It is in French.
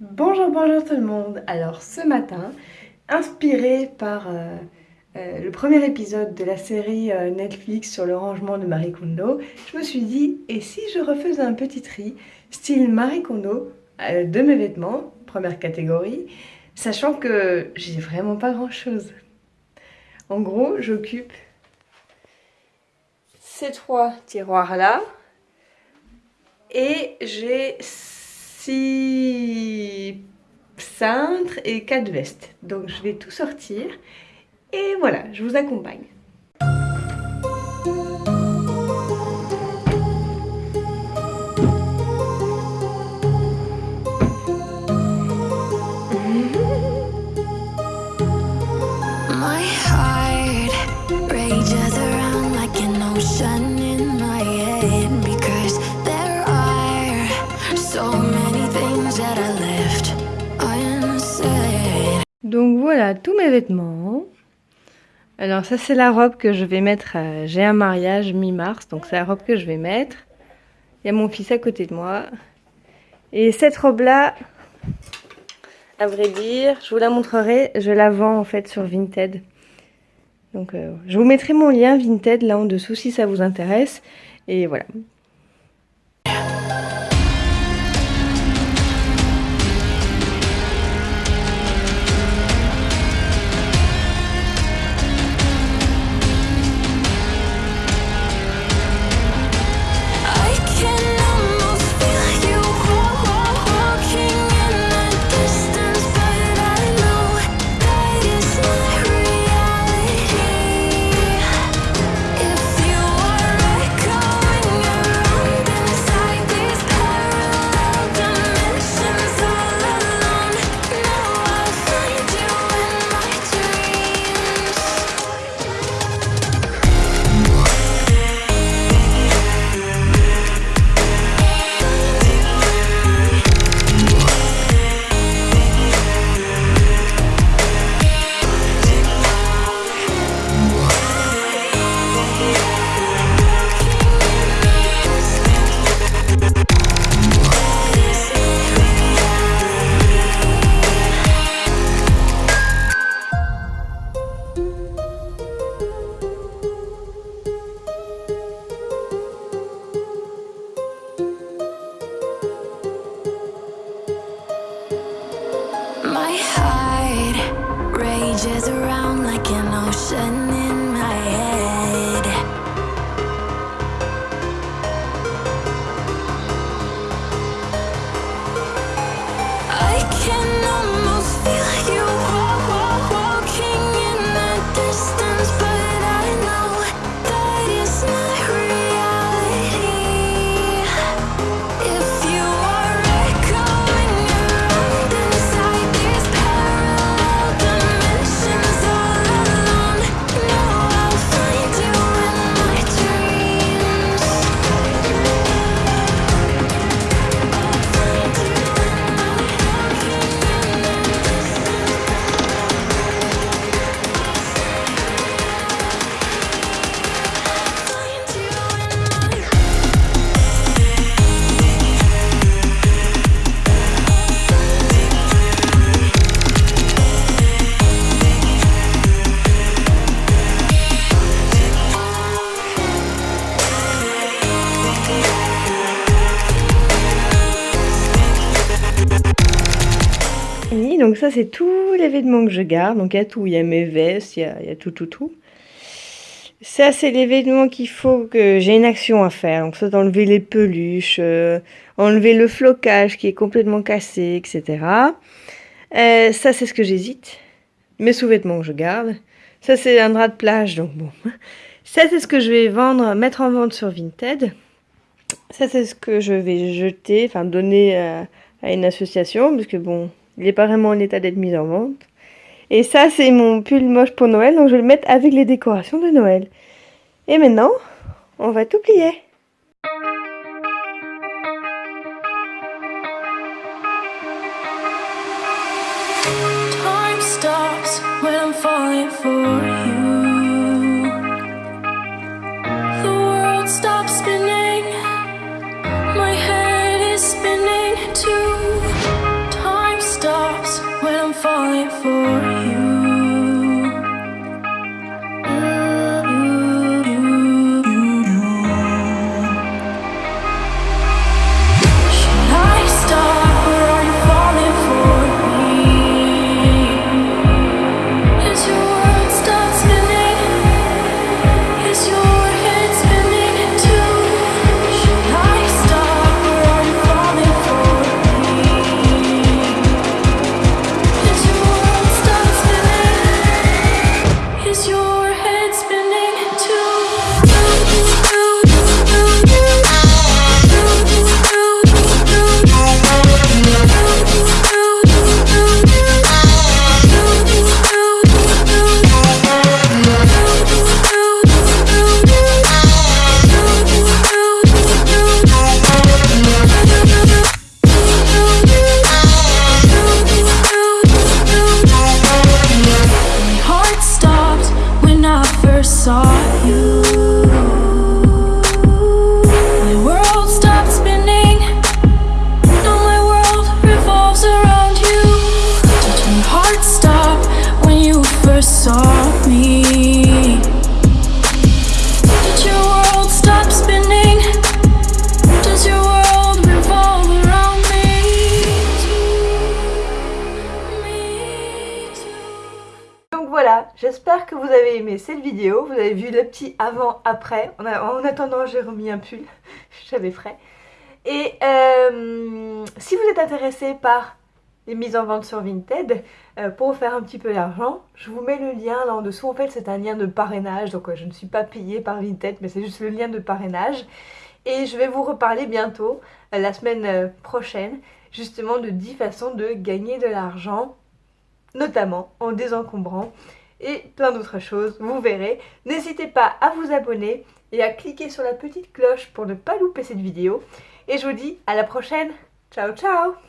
Bonjour, bonjour tout le monde. Alors ce matin, inspiré par euh, euh, le premier épisode de la série euh, Netflix sur le rangement de Marie Kondo, je me suis dit, et si je refaisais un petit tri style Marie Kondo de mes vêtements, première catégorie, sachant que j'ai vraiment pas grand chose. En gros, j'occupe ces trois tiroirs là et j'ai cintres et quatre vestes. Donc je vais tout sortir et voilà, je vous accompagne. Voilà tous mes vêtements. Alors ça c'est la robe que je vais mettre, j'ai un mariage mi-mars, donc c'est la robe que je vais mettre. Il y a mon fils à côté de moi. Et cette robe là, à vrai dire, je vous la montrerai, je la vends en fait sur Vinted. Donc euh, je vous mettrai mon lien Vinted là en dessous si ça vous intéresse. Et voilà, changes around like an ocean. Ça c'est tous les vêtements que je garde. Donc il y a tout, il y a mes vestes, il y a, tout, tout, tout. Ça c'est les vêtements qu'il faut que j'ai une action à faire. Donc ça d'enlever les peluches, euh, enlever le flocage qui est complètement cassé, etc. Euh, ça c'est ce que j'hésite. Mes sous-vêtements que je garde. Ça c'est un drap de plage, donc bon. Ça c'est ce que je vais vendre, mettre en vente sur Vinted. Ça c'est ce que je vais jeter, enfin donner à, à une association, parce que bon, il n'est pas vraiment en état d'être mis en vente. Et ça, c'est mon pull moche pour Noël, donc je vais le mettre avec les décorations de Noël. Et maintenant, on va tout plier. you. J'espère que vous avez aimé cette vidéo. Vous avez vu le petit avant-après. En, en, attendant, j'ai remis un pull. J'avais frais. Et euh, si vous êtes intéressé par les mises en vente sur Vinted, euh, pour faire un petit peu d'argent, je vous mets le lien là en dessous. En fait, c'est un lien de parrainage. Donc, je ne suis pas payée par Vinted, mais c'est juste le lien de parrainage. Et je vais vous reparler bientôt, euh, la semaine prochaine, justement de 10 façons de gagner de l'argent notamment en désencombrant et plein d'autres choses, vous verrez. N'hésitez pas à vous abonner et à cliquer sur la petite cloche pour ne pas louper cette vidéo. Et je vous dis à la prochaine. Ciao ciao